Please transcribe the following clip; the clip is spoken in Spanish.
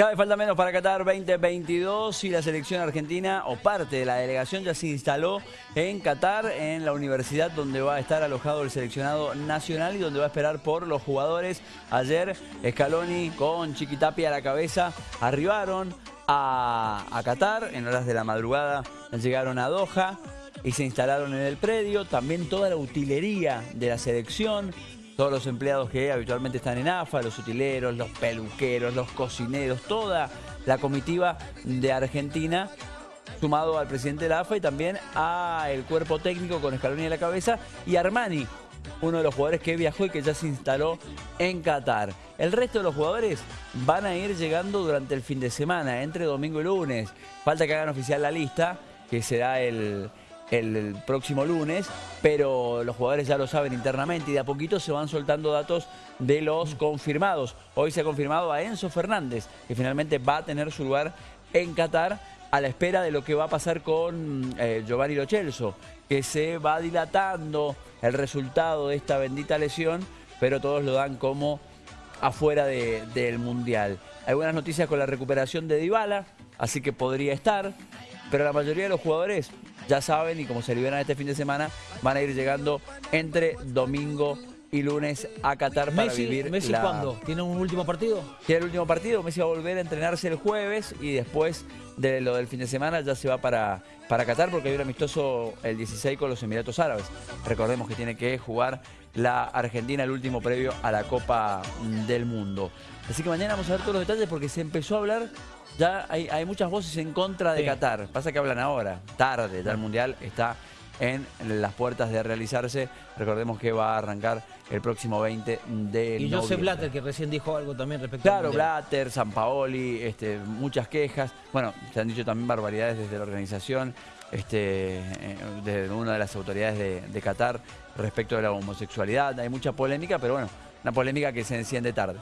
Cada vez falta menos para Qatar 2022 y la selección argentina o parte de la delegación ya se instaló en Qatar, en la universidad donde va a estar alojado el seleccionado nacional y donde va a esperar por los jugadores. Ayer Scaloni con Chiquitapia a la cabeza arribaron a, a Qatar en horas de la madrugada, llegaron a Doha y se instalaron en el predio. También toda la utilería de la selección, todos los empleados que habitualmente están en AFA, los utileros, los peluqueros, los cocineros, toda la comitiva de Argentina, sumado al presidente de la AFA y también al cuerpo técnico con Scaloni a la cabeza y Armani, uno de los jugadores que viajó y que ya se instaló en Qatar. El resto de los jugadores van a ir llegando durante el fin de semana, entre domingo y lunes. Falta que hagan oficial la lista, que será el, el próximo lunes, pero los jugadores ya lo saben internamente y de a poquito se van soltando datos de los confirmados. Hoy se ha confirmado a Enzo Fernández, que finalmente va a tener su lugar en Qatar a la espera de lo que va a pasar con eh, Giovanni Lo que se va dilatando el resultado de esta bendita lesión, pero todos lo dan como afuera del Mundial. Hay buenas noticias con la recuperación de Dybala, así que podría estar, pero la mayoría de los jugadores ya saben y como se liberan este fin de semana, van a ir llegando entre domingo y lunes a Qatar para vivir ¿Messi cuándo? ¿Tiene un último partido? Tiene el último partido, Messi va a volver a entrenarse el jueves y después de lo del fin de semana ya se va para, para Qatar porque hay un amistoso el 16 con los Emiratos Árabes. Recordemos que tiene que jugar la Argentina el último previo a la Copa del Mundo. Así que mañana vamos a ver todos los detalles porque se empezó a hablar ya hay, muchas voces en contra de Qatar. Pasa que hablan ahora, tarde, ya el Mundial está en las puertas de realizarse. Recordemos que va a arrancar el próximo 20 de Y Joseph Blatter, que recién dijo algo también respecto Claro, Blatter, San Paoli, este, muchas quejas. Bueno, se han dicho también barbaridades desde la organización, este, eh, desde una de las autoridades de, de Qatar respecto de la homosexualidad. Hay mucha polémica, pero bueno, una polémica que se enciende tarde.